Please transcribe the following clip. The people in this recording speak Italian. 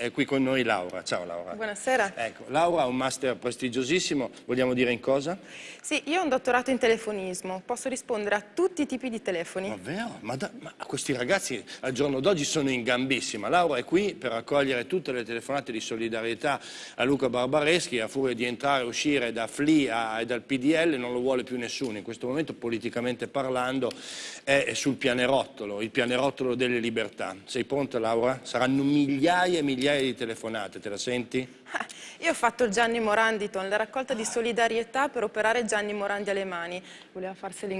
è qui con noi Laura. Ciao Laura. Buonasera. Ecco, Laura ha un master prestigiosissimo, vogliamo dire in cosa? Sì, io ho un dottorato in telefonismo, posso rispondere a tutti i tipi di telefoni. Davvero? Ma, da, ma questi ragazzi al giorno d'oggi sono in gambissima. Laura è qui per raccogliere tutte le telefonate di solidarietà a Luca Barbareschi, a furia di entrare e uscire da FLI e dal PDL non lo vuole più nessuno. In questo momento politicamente parlando è sul pianerottolo, il pianerottolo delle libertà. Sei pronta Laura? Saranno migliaia e migliaia di telefonate, te la senti? Io ho fatto il Gianni Moranditon, la raccolta di solidarietà per operare Gianni Morandi alle mani. Voleva farseli